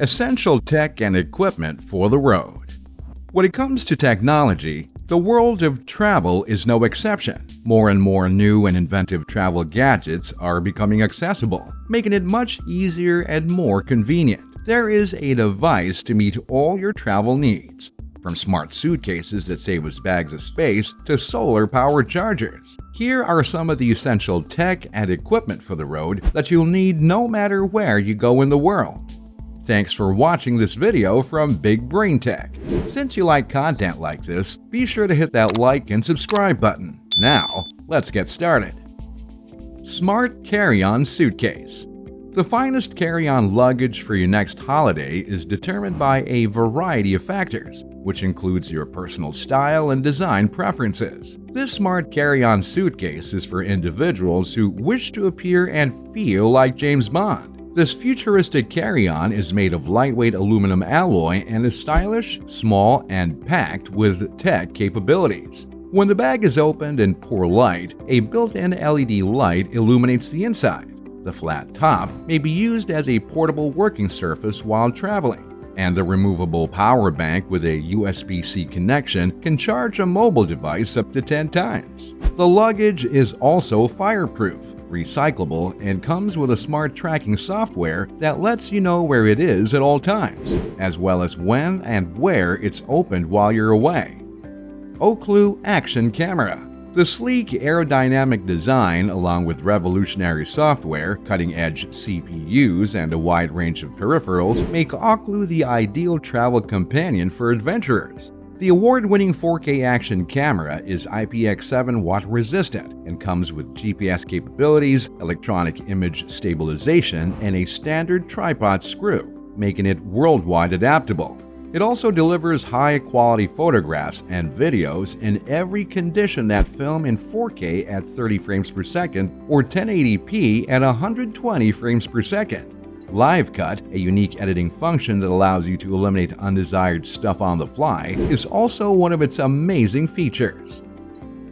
Essential tech and equipment for the road. When it comes to technology, the world of travel is no exception. More and more new and inventive travel gadgets are becoming accessible, making it much easier and more convenient. There is a device to meet all your travel needs, from smart suitcases that save us bags of space to solar-powered chargers. Here are some of the essential tech and equipment for the road that you'll need no matter where you go in the world. Thanks for watching this video from Big Brain Tech. Since you like content like this, be sure to hit that like and subscribe button. Now, let's get started. Smart Carry-On Suitcase The finest carry-on luggage for your next holiday is determined by a variety of factors, which includes your personal style and design preferences. This smart carry-on suitcase is for individuals who wish to appear and feel like James Bond. This futuristic carry-on is made of lightweight aluminum alloy and is stylish, small, and packed with tech capabilities. When the bag is opened in poor light, a built-in LED light illuminates the inside. The flat top may be used as a portable working surface while traveling, and the removable power bank with a USB-C connection can charge a mobile device up to 10 times. The luggage is also fireproof, recyclable, and comes with a smart tracking software that lets you know where it is at all times, as well as when and where it's opened while you're away. OCLU Action Camera the sleek aerodynamic design, along with revolutionary software, cutting-edge CPUs, and a wide range of peripherals, make OCLU the ideal travel companion for adventurers. The award-winning 4K action camera is IPX7 water resistant and comes with GPS capabilities, electronic image stabilization, and a standard tripod screw, making it worldwide adaptable. It also delivers high-quality photographs and videos in every condition that film in 4K at 30 frames per second or 1080p at 120 frames per second. Live Cut, a unique editing function that allows you to eliminate undesired stuff on the fly, is also one of its amazing features.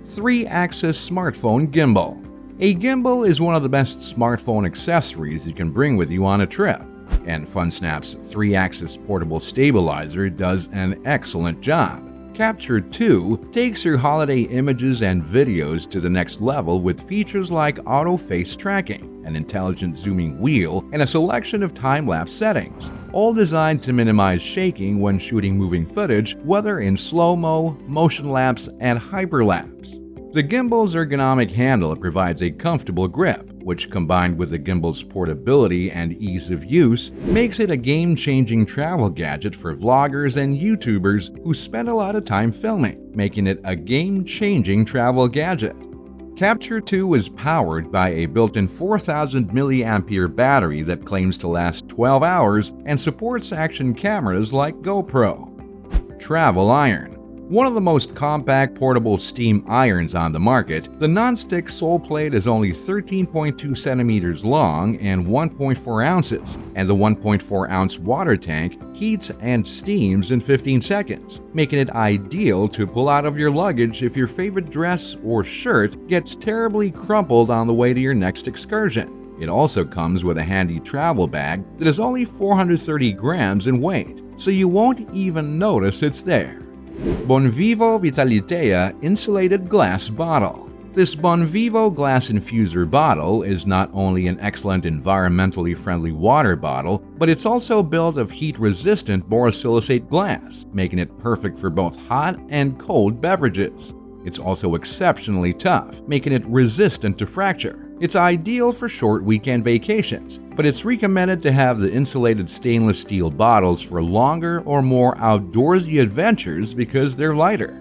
3-Axis Smartphone Gimbal A gimbal is one of the best smartphone accessories you can bring with you on a trip, and FunSnap's 3-Axis Portable Stabilizer does an excellent job. Capture 2 takes your holiday images and videos to the next level with features like auto face tracking, an intelligent zooming wheel, and a selection of time-lapse settings, all designed to minimize shaking when shooting moving footage, whether in slow-mo, motion lapse, and hyperlapse. The gimbal's ergonomic handle provides a comfortable grip, which combined with the gimbal's portability and ease of use, makes it a game-changing travel gadget for vloggers and YouTubers who spend a lot of time filming, making it a game-changing travel gadget. Capture 2 is powered by a built-in 4000 mAh battery that claims to last 12 hours and supports action cameras like GoPro. Travel Iron one of the most compact portable steam irons on the market, the non-stick sole plate is only 13.2 centimeters long and 1.4 ounces, and the 1.4 ounce water tank heats and steams in 15 seconds, making it ideal to pull out of your luggage if your favorite dress or shirt gets terribly crumpled on the way to your next excursion. It also comes with a handy travel bag that is only 430 grams in weight, so you won't even notice it's there. Bonvivo Vitalitea Insulated Glass Bottle This Bonvivo glass infuser bottle is not only an excellent environmentally friendly water bottle, but it's also built of heat-resistant borosilicate glass, making it perfect for both hot and cold beverages. It's also exceptionally tough, making it resistant to fracture. It's ideal for short weekend vacations, but it's recommended to have the insulated stainless steel bottles for longer or more outdoorsy adventures because they're lighter.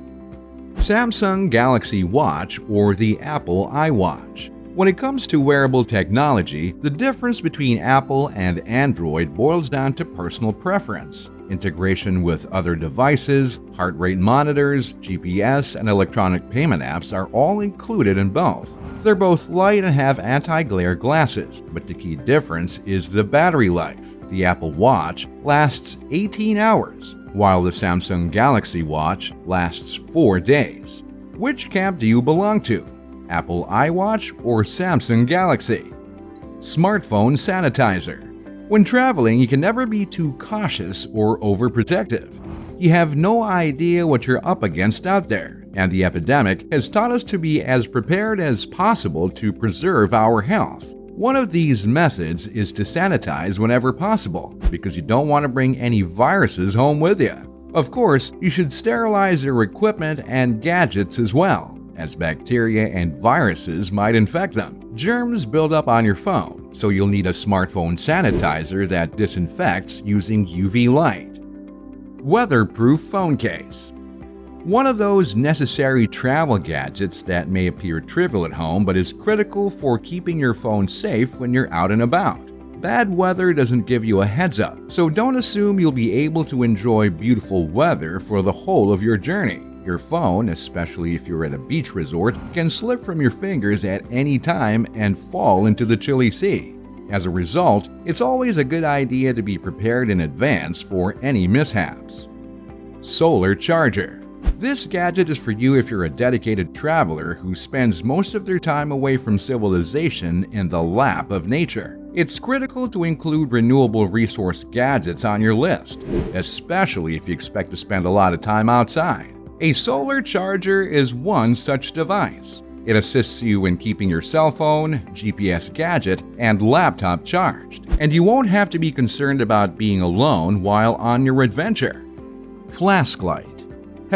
Samsung Galaxy Watch or the Apple iWatch when it comes to wearable technology, the difference between Apple and Android boils down to personal preference. Integration with other devices, heart rate monitors, GPS, and electronic payment apps are all included in both. They're both light and have anti-glare glasses, but the key difference is the battery life. The Apple Watch lasts 18 hours, while the Samsung Galaxy Watch lasts 4 days. Which camp do you belong to? Apple iWatch or Samsung Galaxy? Smartphone Sanitizer When traveling, you can never be too cautious or overprotective. You have no idea what you're up against out there, and the epidemic has taught us to be as prepared as possible to preserve our health. One of these methods is to sanitize whenever possible, because you don't want to bring any viruses home with you. Of course, you should sterilize your equipment and gadgets as well, as bacteria and viruses might infect them. Germs build up on your phone, so you'll need a smartphone sanitizer that disinfects using UV light. Weatherproof phone case. One of those necessary travel gadgets that may appear trivial at home but is critical for keeping your phone safe when you're out and about. Bad weather doesn't give you a heads up, so don't assume you'll be able to enjoy beautiful weather for the whole of your journey. Your phone, especially if you're at a beach resort, can slip from your fingers at any time and fall into the chilly sea. As a result, it's always a good idea to be prepared in advance for any mishaps. Solar Charger this gadget is for you if you're a dedicated traveler who spends most of their time away from civilization in the lap of nature. It's critical to include renewable resource gadgets on your list, especially if you expect to spend a lot of time outside. A solar charger is one such device. It assists you in keeping your cell phone, GPS gadget, and laptop charged, and you won't have to be concerned about being alone while on your adventure. Flask light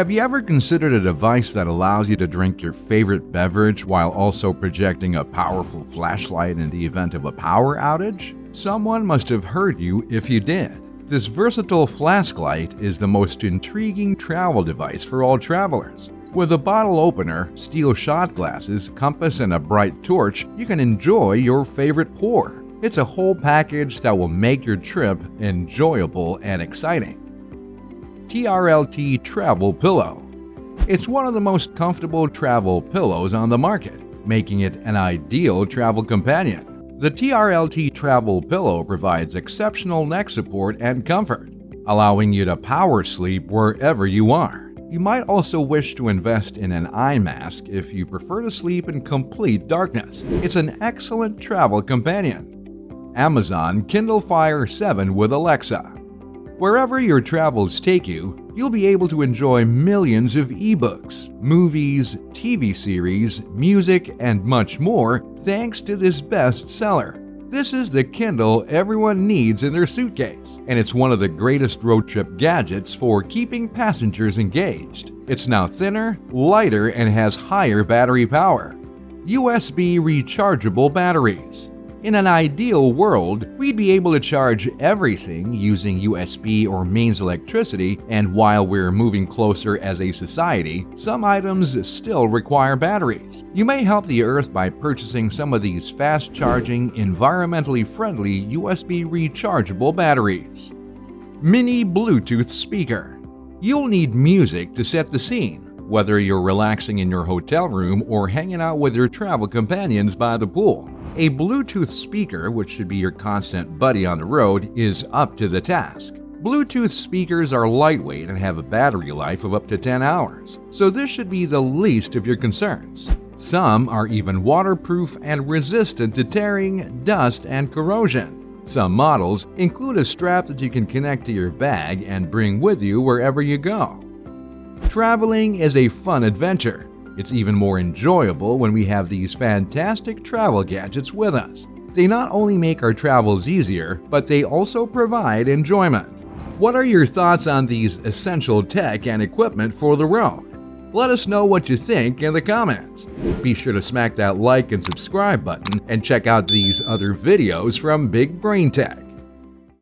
have you ever considered a device that allows you to drink your favorite beverage while also projecting a powerful flashlight in the event of a power outage? Someone must have heard you if you did. This versatile flask light is the most intriguing travel device for all travelers. With a bottle opener, steel shot glasses, compass, and a bright torch, you can enjoy your favorite pour. It's a whole package that will make your trip enjoyable and exciting. TRLT Travel Pillow. It's one of the most comfortable travel pillows on the market, making it an ideal travel companion. The TRLT Travel Pillow provides exceptional neck support and comfort, allowing you to power sleep wherever you are. You might also wish to invest in an eye mask if you prefer to sleep in complete darkness. It's an excellent travel companion. Amazon Kindle Fire 7 with Alexa Wherever your travels take you, you'll be able to enjoy millions of ebooks, movies, TV series, music, and much more thanks to this bestseller. This is the Kindle everyone needs in their suitcase, and it's one of the greatest road trip gadgets for keeping passengers engaged. It's now thinner, lighter, and has higher battery power. USB rechargeable batteries. In an ideal world, we'd be able to charge everything using USB or mains electricity, and while we're moving closer as a society, some items still require batteries. You may help the Earth by purchasing some of these fast-charging, environmentally friendly USB rechargeable batteries. Mini Bluetooth Speaker You'll need music to set the scene, whether you're relaxing in your hotel room or hanging out with your travel companions by the pool. A Bluetooth speaker, which should be your constant buddy on the road, is up to the task. Bluetooth speakers are lightweight and have a battery life of up to 10 hours, so this should be the least of your concerns. Some are even waterproof and resistant to tearing, dust, and corrosion. Some models include a strap that you can connect to your bag and bring with you wherever you go. Traveling is a fun adventure, it's even more enjoyable when we have these fantastic travel gadgets with us. They not only make our travels easier, but they also provide enjoyment. What are your thoughts on these essential tech and equipment for the road? Let us know what you think in the comments. Be sure to smack that like and subscribe button and check out these other videos from Big Brain Tech.